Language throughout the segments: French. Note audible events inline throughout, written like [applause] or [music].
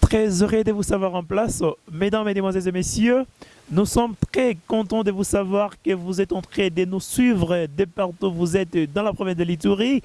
Très heureux de vous savoir en place. Mesdames, Mesdemoiselles et Messieurs, nous sommes très contents de vous savoir que vous êtes en train de nous suivre de partout vous êtes dans la province de l'Itourie.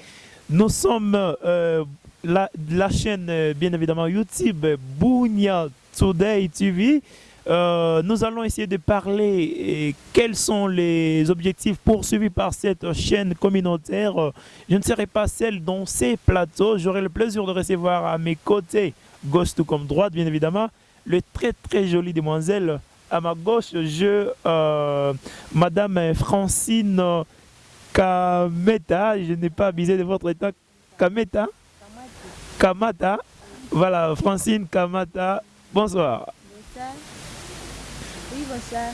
Nous sommes euh, la, chaîne, euh, bien évidemment, YouTube Bounia Today TV. Euh, nous allons essayer de parler quels sont les objectifs poursuivis par cette chaîne communautaire. Je ne serai pas seul dans ces plateaux. J'aurai le plaisir de recevoir à mes côtés gauche tout comme droite, bien évidemment. Le très très jolie demoiselle à ma gauche, je, euh, Madame Francine Kameta, je n'ai pas abusé de votre état, Kameta? Kamata. Voilà, Francine Kamata, bonsoir. Bonsoir. Oui, bonsoir.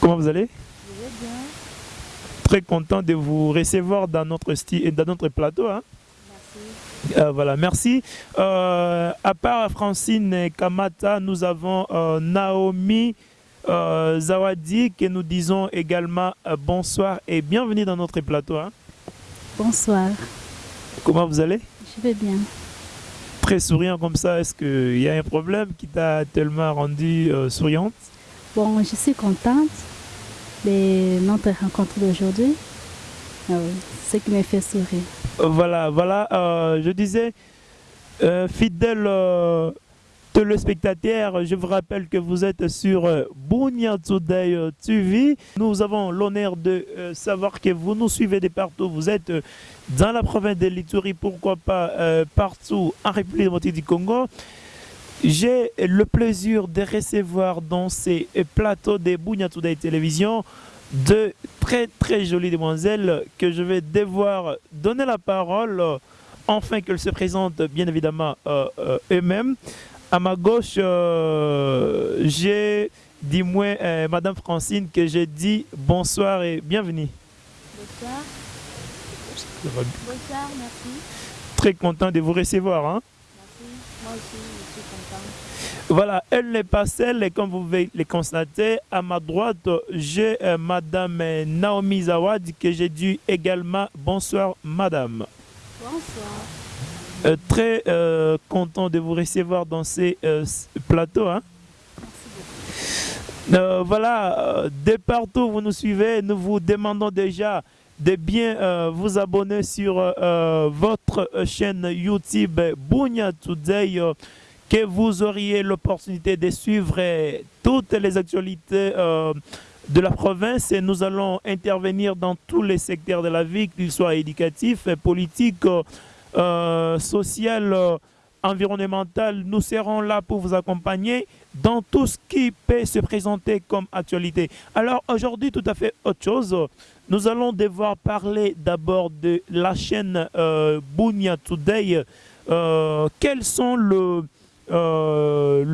Comment vous allez? Je vais bien. Très content de vous recevoir dans notre, style, dans notre plateau. Hein. Euh, voilà, merci. Euh, à part Francine Kamata, nous avons euh, Naomi Zawadi que nous disons également bonsoir et bienvenue dans notre plateau. Hein. Bonsoir. Comment vous allez? Je vais bien. Très souriant comme ça, est-ce qu'il y a un problème qui t'a tellement rendu souriante? Bon, je suis contente de notre rencontre d'aujourd'hui. Ah ce qui me fait sourire. Voilà, voilà, euh, je disais, euh, fidèle euh, téléspectateurs, je vous rappelle que vous êtes sur euh, Bunya Today TV. Nous avons l'honneur de savoir que vous nous suivez de partout. Vous êtes dans la province de l'Ituri, pourquoi pas partout en République démocratique du Congo. J'ai le plaisir de recevoir dans ces plateaux de Bunya Today Télévision deux très très jolies demoiselles que je vais devoir donner la parole enfin qu'elles se présentent bien évidemment euh, euh, eux-mêmes. À ma gauche, euh, j'ai dit moi, Madame Francine, que j'ai dit bonsoir et bienvenue. Bonsoir. Bonsoir, merci. Très content de vous recevoir. Hein? Merci, moi aussi, je suis content. Voilà, elle n'est pas seule et comme vous pouvez le constater, à ma droite, j'ai euh, Madame Naomi Zawad que j'ai dit également bonsoir Madame. Bonsoir. Euh, très euh, content de vous recevoir dans ces plateaux. Hein. voilà, de partout vous nous suivez, nous vous demandons déjà de bien vous abonner sur votre chaîne YouTube Bunya Today que vous auriez l'opportunité de suivre euh, toutes les actualités euh, de la province. Et nous allons intervenir dans tous les secteurs de la vie, qu'ils soient éducatifs, politiques, euh, social, environnemental. Nous serons là pour vous accompagner dans tout ce qui peut se présenter comme actualité. Alors aujourd'hui, tout à fait autre chose. Nous allons devoir parler d'abord de la chaîne euh, Today. quels sont euh,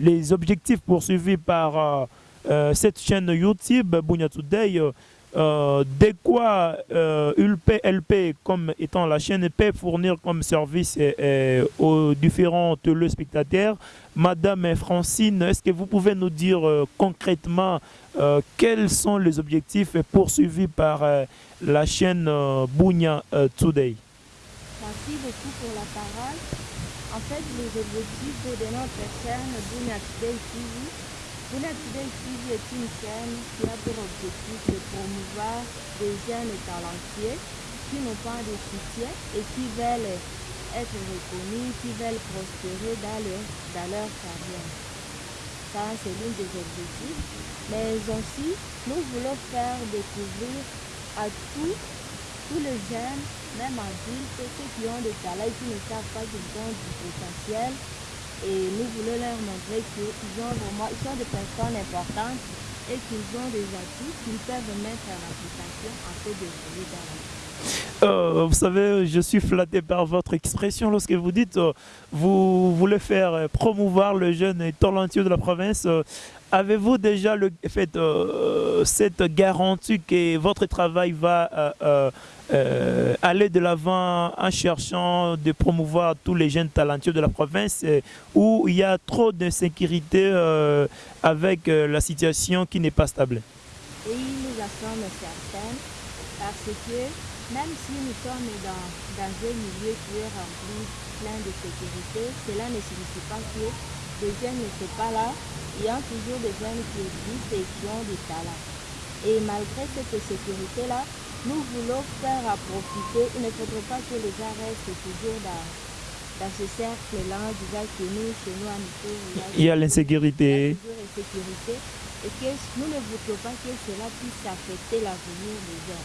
les objectifs poursuivis par euh, euh, cette chaîne YouTube, Bunya Today, de quoi ULP, LP, comme étant la chaîne, peut fournir comme service aux différents téléspectateurs. Madame Francine, est-ce que vous pouvez nous dire concrètement quels sont les objectifs poursuivis par la chaîne Bunya Today? Merci beaucoup pour la parole. En fait, les objectifs de notre chaîne Bunya Today TV. Today TV est une chaîne qui a pour objectif de promouvoir des jeunes talentueux qui n'ont pas de soutien et qui veulent être reconnus, qui veulent prospérer dans leur, dans leur carrière. Ça, c'est l'un des objectifs. Mais aussi, nous voulons faire découvrir à tous tous les jeunes, même adultes, ceux qui ont des talents et qui ne savent pas qu'ils ont du potentiel. Et nous voulons leur montrer qu'ils ont vraiment, sont des personnes importantes et qu'ils ont des atouts qu'ils peuvent mettre en application afin de voler dans. Euh, vous savez, je suis flatté par votre expression lorsque vous dites euh, vous voulez faire euh, promouvoir le jeune et talentueux de la province. Avez-vous déjà fait cette garantie que votre travail va aller de l'avant en cherchant de promouvoir tous les jeunes talentueux de la province où il y a trop d'insécurité avec la situation qui n'est pas stable? Nous parce que Même si nous sommes dans, dans un milieu qui est rempli plein de sécurité, cela ne signifie pas que les jeunes ne sont pas là. Il y a toujours des jeunes qui existent et qui ont du talent. Et malgré cette sécurité-là, nous voulons faire à profiter. Il ne faudrait pas que les gens restent toujours dans, dans ce cercle-là, disant que nous, chez nous, à Nico, Il y a l'insécurité. Et que nous ne voudrions pas que cela puisse affecter l'avenir des.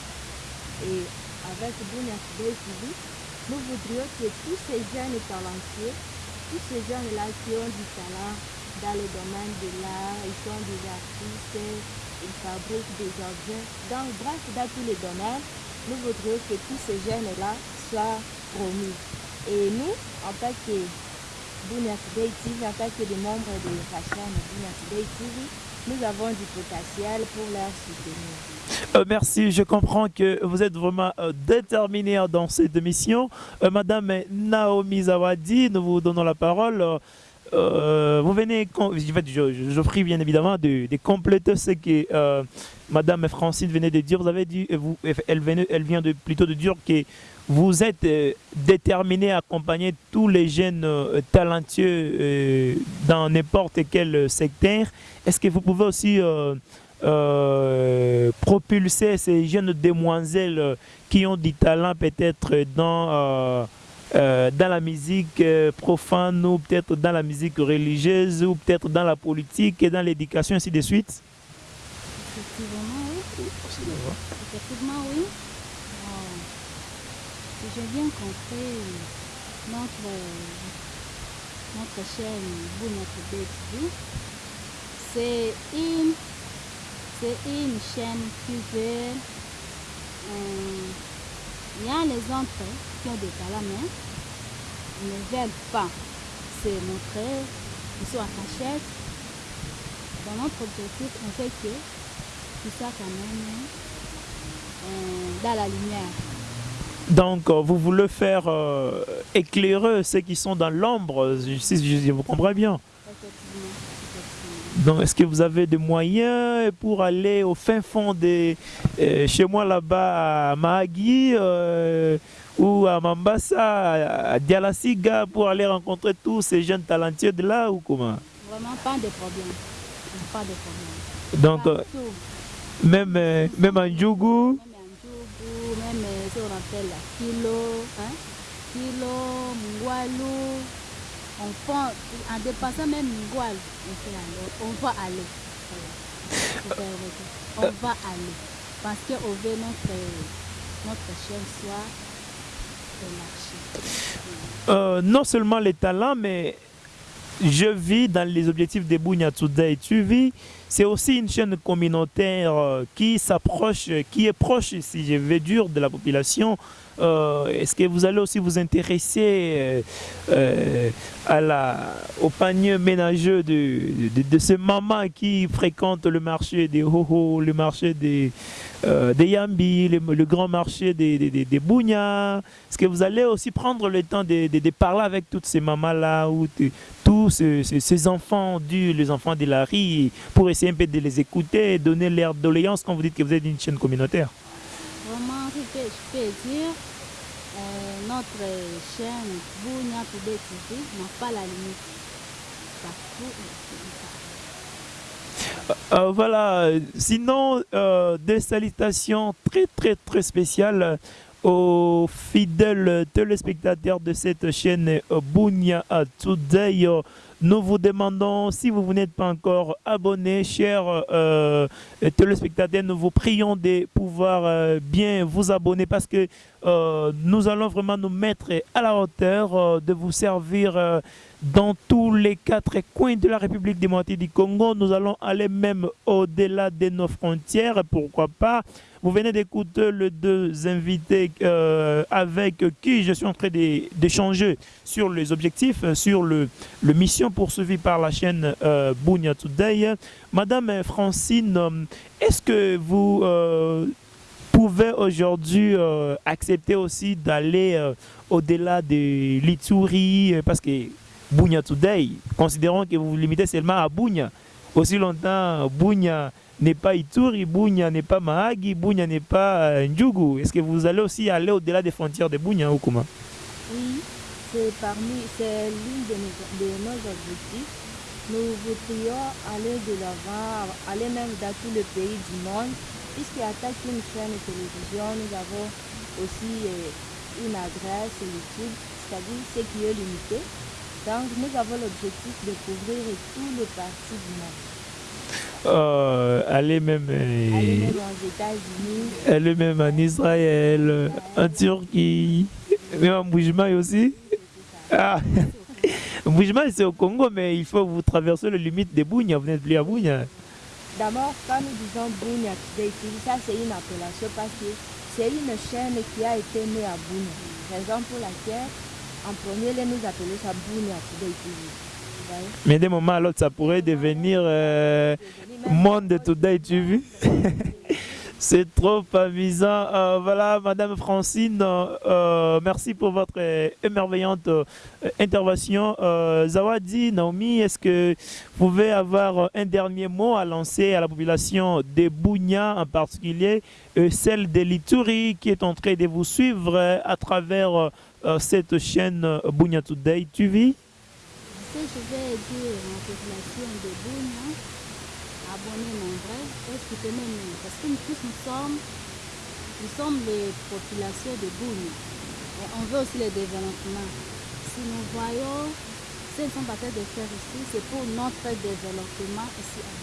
Et avec Today TV, nous voudrions que tous ces jeunes talentueux, tous ces jeunes-là qui ont du talent dans le domaine de l'art, ils sont des artistes, ils fabriquent des objets, donc bref, dans tous les domaines, nous voudrions que tous ces jeunes-là soient promis. Et nous, en tant que Today TV, en tant que des membres de la chaîne Today TV, nous avons du potentiel pour leur soutenir. Euh, merci, je comprends que vous êtes vraiment euh, déterminé dans cette émission. Euh, Madame Naomi Zawadi, nous vous donnons la parole. Euh, vous venez, je, je, prie bien évidemment de, de compléter ce que euh, Madame Francine venait de dire. Vous avez dit, euh, elle, vient de, plutôt de dire que vous êtes euh, déterminé à accompagner tous les jeunes talentueux dans n'importe quel secteur. Est-ce que vous pouvez aussi propulser ces jeunes demoiselles qui ont du talent peut-être dans, euh, dans la musique euh, profane ou peut-être dans la musique religieuse ou peut-être dans la politique et dans l'éducation, ainsi de suite? Effectivement, oui. Effectivement, oui. Euh, si j'ai bien compris, notre, notre chaîne Vous Notre TV, c'est une, c'est une chaîne qui veut. euh, Il y a les autres qui ont des talents, ils ne veulent pas se montrer, ils sont cachette. Dans notre objectif, on fait que qui soit quand même euh, dans la lumière. Donc, euh, vous voulez faire euh, éclairer ceux qui sont dans l'ombre, si je vous comprends bien. Donc, est-ce que vous avez des moyens pour aller au fin fond de euh, chez moi là-bas à Mahagi euh, ou à Mambasa, à, Dialasiga, pour aller rencontrer tous ces jeunes talentueux de là ou comment? Vraiment pas de problème. Pas de problème. Donc, euh, même, même en Djougou, Même en Djougou, même appelle la Kilo, hein? Kilo. On en dépassant même Mungwalu, on, fait aller, on va aller. On va aller. Parce qu'on veut notre, notre chaîne soit euh, non seulement les talents, mais je vis dans les objectifs de Bounia Today. Tu vis, c'est aussi une chaîne communautaire euh, qui s'approche, euh, qui est proche, si je veux dire, de la population. Euh, Est-ce que vous allez aussi vous intéresser à la, au panier ménageux de, de, ces mamans qui fréquentent le marché des Hoho, le marché des, des Yambi, le, grand marché des, des, des, des Est-ce que vous allez aussi prendre le temps de, de, parler avec toutes ces mamans-là tous ces, ces- ces enfants du, les enfants de la rue pour essayer un peu de les écouter et donner leur doléance quand vous dites que vous êtes une chaîne communautaire. Vraiment, je peux dire, euh, notre chaîne Bounia TV n'a pas la limite. Partout, on Euh, voilà, sinon, euh, des salutations très très très spéciales aux fidèles téléspectateurs de cette chaîne Bounia Today. Nous vous demandons, si vous n'êtes pas encore abonné, chers euh, téléspectateurs, nous vous prions de pouvoir euh, bien vous abonner parce que euh, nous allons vraiment nous mettre à la hauteur de vous servir dans tous les quatre coins de la République démocratique du Congo. Nous allons aller même au-delà de nos frontières, pourquoi pas. Vous venez d'écouter les deux invités euh, avec qui je suis en train d'échanger sur les objectifs, euh, sur le, mission poursuivie par la chaîne euh, Bounia Today. Madame Francine, euh, est-ce que vous pouvez aujourd'hui accepter aussi d'aller au-delà de l'Itsuri euh, parce que Bounia Today, considérons que vous vous limitez seulement à Bounia. aussi longtemps, Bounia n'est pas Ituri, Bounia n'est pas Mahagi, Bounia n'est pas euh, Ndjougou. Est-ce que vous allez aussi aller au-delà des frontières de Bounia ou comment Oui, c'est parmi, l'une de nos, objectifs. Nous voudrions aller de l'avant, aller même dans tous les pays du monde. Puisqu'il attaque une chaîne de télévision, nous avons aussi euh, une adresse YouTube, c'est-à-dire ce qui est limité. Donc, nous avons l'objectif de couvrir tout le parti du monde. Euh, aller même, euh, Aller même aux États-Unis, aller même en Israël, en Turquie, même en Boujma aussi. Ah. [laughs] Boujma c'est au Congo, mais il faut vous traverser les limites de Bounia, vous n'êtes plus à Bounia. D'abord, quand nous disons Bounia ça c'est une appellation parce que c'est une chaîne qui a été née à Bounia. Raison pour laquelle, en premier lieu, nous appelons ça Bounia Today TV. Mais d'un moment à l'autre, ça pourrait devenir euh, Monde Today, vois [laughs] C'est trop amusant. Euh, voilà, Madame Francine, euh, merci pour votre euh, émerveillante euh, intervention. Euh, Zawadi, Naomi, est-ce que vous pouvez avoir un dernier mot à lancer à la population de Bounia en particulier, celle de l'Ituri qui est en train de vous suivre euh, à travers euh, euh, cette chaîne euh, Bounia Today TV Ce Abonnez nombreux et soutenez-nous. Parce que nous tous, nous sommes, nous sommes les populations de Bounia. Et on veut aussi le développement. Si nous voyons ce que nous sommes en train de faire ici, c'est pour notre développement ici à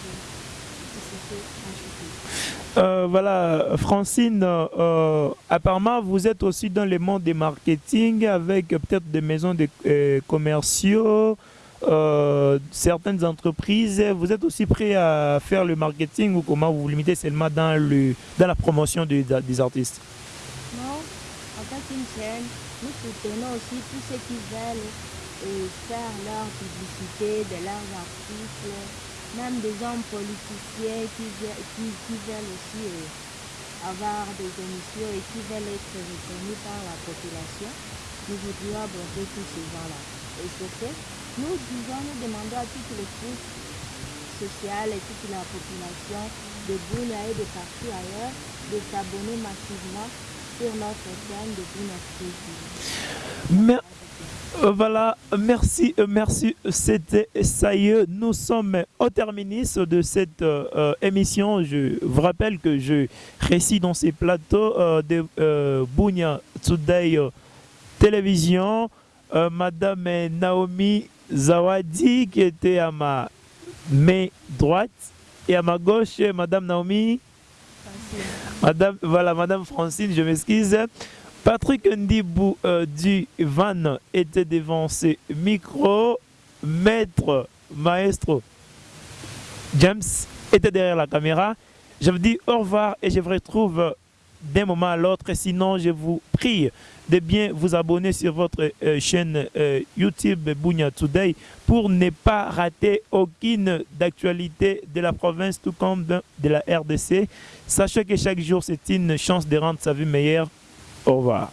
que j'ajoute. Euh, voilà, Francine, euh, apparemment, vous êtes aussi dans le monde des marketing avec euh, peut-être des maisons de euh, commerciaux, euh, certaines entreprises. Vous êtes aussi prêt à faire le marketing ou comment vous vous limitez seulement dans, la promotion des, artistes? Non, en tant qu'une chaîne, nous soutenons aussi tous ceux qui veulent euh, faire leur publicité de leurs articles, même des hommes politiciens qui veulent aussi euh, avoir des émissions et qui veulent être reconnus par la population. Nous voudrions aborder tous ces gens-là. Et ce fait, nous disons, nous demandons à toutes les couches sociales et toute la population de Bounia et de partout ailleurs de s'abonner massivement sur notre chaîne de. Mer- Euh, Voilà, merci, euh, merci. C'était est, nous sommes au terminus de cette euh, émission. Je vous rappelle que je réside dans ces plateaux de euh, Bounia Télévision. Madame Naomi Zawadi qui était à ma main droite et à ma gauche, Madame Naomi. Madame, voilà, Madame Francine, je m'excuse. Patrick Ndibou euh, du Van était devant ses micros. Maître, maestro James était derrière la caméra. Je vous dis au revoir et je vous retrouve d'un moment à l'autre. Sinon, je vous prie de bien vous abonner sur votre euh, chaîne euh, YouTube Bounia Today pour ne pas rater aucune d'actualité de la province tout comme de de la RDC. Sachez que chaque jour, c'est une chance de rendre sa vie meilleure. Au revoir.